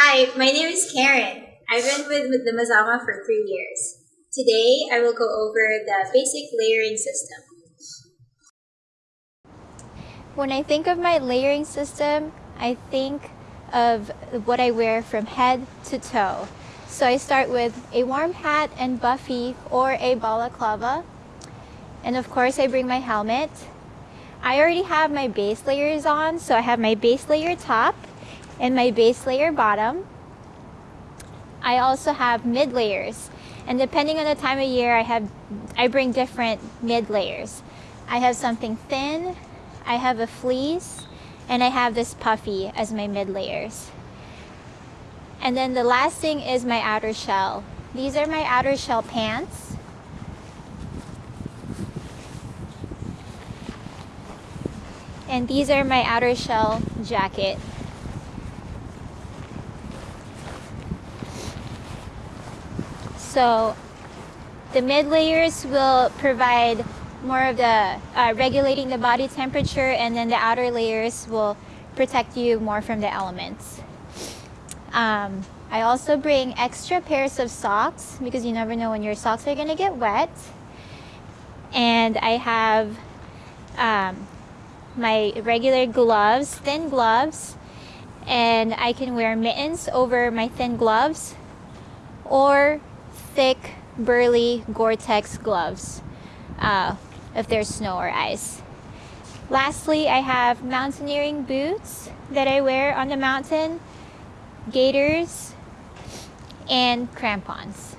Hi, my name is Karen. I've been with, with the Mazama for three years. Today, I will go over the basic layering system. When I think of my layering system, I think of what I wear from head to toe. So I start with a warm hat and buffy or a balaclava. And of course, I bring my helmet. I already have my base layers on, so I have my base layer top and my base layer bottom. I also have mid layers. And depending on the time of year, I have I bring different mid layers. I have something thin, I have a fleece, and I have this puffy as my mid layers. And then the last thing is my outer shell. These are my outer shell pants. And these are my outer shell jacket. So the mid layers will provide more of the uh, regulating the body temperature and then the outer layers will protect you more from the elements. Um, I also bring extra pairs of socks because you never know when your socks are going to get wet. And I have um, my regular gloves, thin gloves, and I can wear mittens over my thin gloves or thick, burly Gore-Tex gloves uh, if there's snow or ice. Lastly, I have mountaineering boots that I wear on the mountain, gaiters, and crampons.